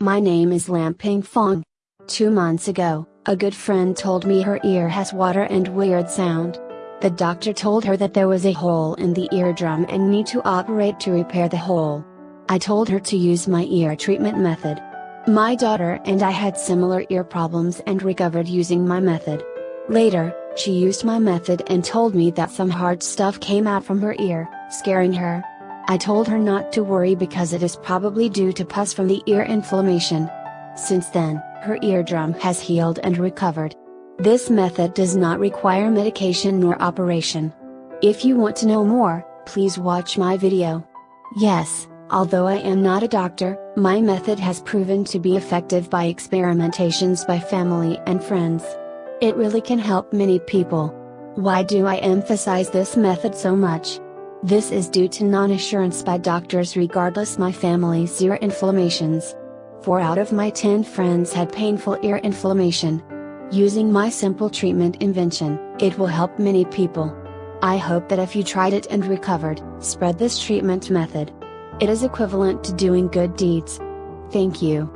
My name is Lam Ping Fong. Two months ago, a good friend told me her ear has water and weird sound. The doctor told her that there was a hole in the eardrum and need to operate to repair the hole. I told her to use my ear treatment method. My daughter and I had similar ear problems and recovered using my method. Later, she used my method and told me that some hard stuff came out from her ear, scaring her. I told her not to worry because it is probably due to pus from the ear inflammation. Since then, her eardrum has healed and recovered. This method does not require medication nor operation. If you want to know more, please watch my video. Yes, although I am not a doctor, my method has proven to be effective by experimentations by family and friends. It really can help many people. Why do I emphasize this method so much? This is due to non-assurance by doctors regardless my family's ear inflammations. 4 out of my 10 friends had painful ear inflammation. Using my simple treatment invention, it will help many people. I hope that if you tried it and recovered, spread this treatment method. It is equivalent to doing good deeds. Thank you.